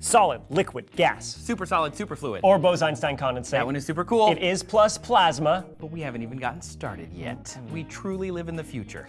solid, liquid, gas, Super solid, super fluid. or Bose-Einstein condensate. that one is super cool. It is plus plasma. But we haven't even gotten started yet. We truly live in the future.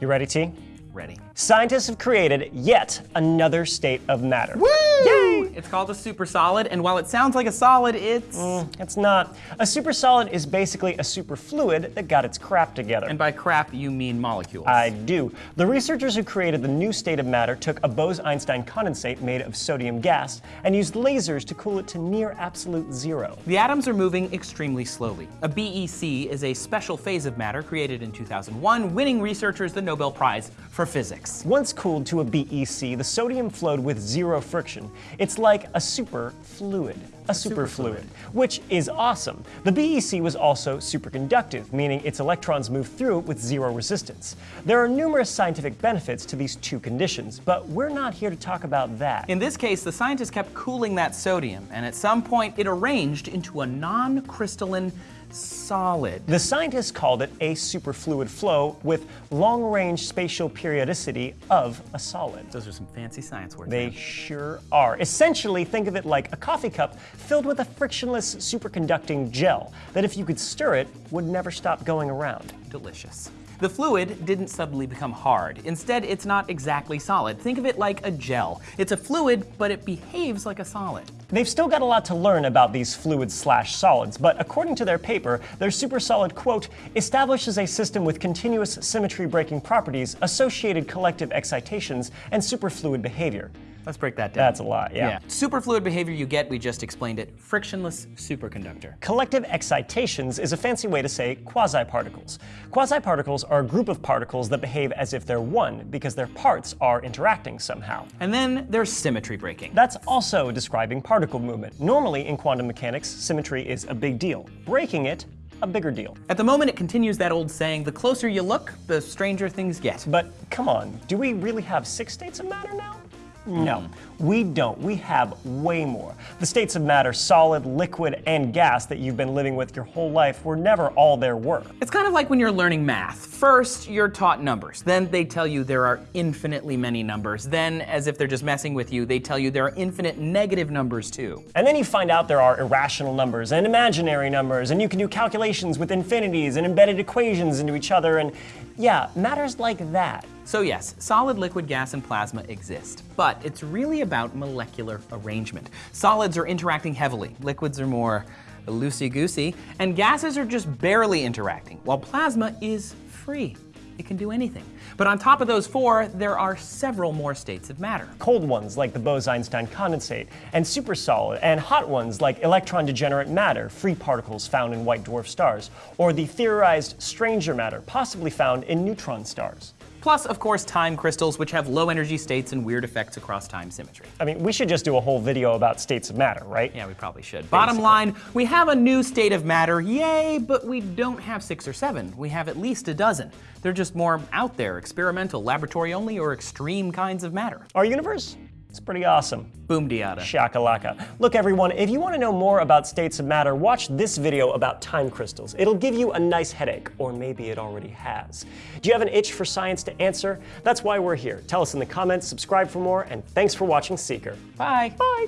You ready, T? Ready. Scientists have created yet another state of matter. Woo! Yay! It's called a super solid, and while it sounds like a solid, it's. Mm, it's not. A supersolid is basically a superfluid that got its crap together. And by crap, you mean molecules. I do. The researchers who created the new state of matter took a Bose-Einstein condensate made of sodium gas and used lasers to cool it to near absolute zero. The atoms are moving extremely slowly. A BEC is a special phase of matter created in 2001, winning researchers the Nobel Prize for Physics. Once cooled to a BEC, the sodium flowed with zero friction. It's like a super fluid. A superfluid, which is awesome. The BEC was also superconductive, meaning its electrons move through it with zero resistance. There are numerous scientific benefits to these two conditions, but we're not here to talk about that. In this case, the scientists kept cooling that sodium, and at some point it arranged into a non-crystalline solid. The scientists called it a superfluid flow with long-range spatial periodicity of a solid. Those are some fancy science words. They man. sure are. Essentially, think of it like a coffee cup filled with a frictionless superconducting gel that if you could stir it, would never stop going around. delicious. The fluid didn't suddenly become hard. Instead, it's not exactly solid. Think of it like a gel. It's a fluid, but it behaves like a solid. They've still got a lot to learn about these fluids slash solids, but according to their paper, their supersolid, quote, establishes a system with continuous symmetry breaking properties, associated collective excitations, and superfluid behavior. Let's break that down. That's a lot, yeah. Superfluid behavior you get, we just explained it. Frictionless superconductor. Collective excitations is a fancy way to say quasi-particles. Quasi-particles are a group of particles that behave as if they're one because their parts are interacting somehow. And then there's symmetry breaking. That's also describing particle movement. Normally in quantum mechanics, symmetry is a big deal. Breaking it, a bigger deal. At the moment, it continues that old saying, the closer you look, the stranger things get. But come on, do we really have six states of matter now? No, mm. we don't. We have way more. The states of matter, solid, liquid, and gas that you've been living with your whole life were never all there were. It's kind of like when you're learning math. First, you're taught numbers. Then they tell you there are infinitely many numbers. Then, as if they're just messing with you, they tell you there are infinite negative numbers too. And then you find out there are irrational numbers and imaginary numbers, and you can do calculations with infinities and embedded equations into each other, and yeah, matters like that. So yes, solid, liquid, gas, and plasma exist, but it's really about molecular arrangement. Solids are interacting heavily, liquids are more loosey-goosey, and gases are just barely interacting, while plasma is free. It can do anything. But on top of those four, there are several more states of matter. Cold ones like the Bose-Einstein condensate, and supersolid, and hot ones like electron-degenerate matter, free particles found in white dwarf stars, or the theorized stranger matter, possibly found in neutron stars. Plus, of course, time crystals, which have low energy states and weird effects across time symmetry. I mean, we should just do a whole video about states of matter, right? Yeah, we probably should. Bottom line, we have a new state of matter, yay, but we don't have six or seven. We have at least a dozen. They're just more out there, experimental, laboratory only, or extreme kinds of matter. Our universe? It's pretty awesome. Boom diata. Shakalaka. Look, everyone, if you want to know more about states of matter, watch this video about time crystals. It'll give you a nice headache, or maybe it already has. Do you have an itch for science to answer? That's why we're here. Tell us in the comments, subscribe for more, and thanks for watching Seeker. Bye. Bye.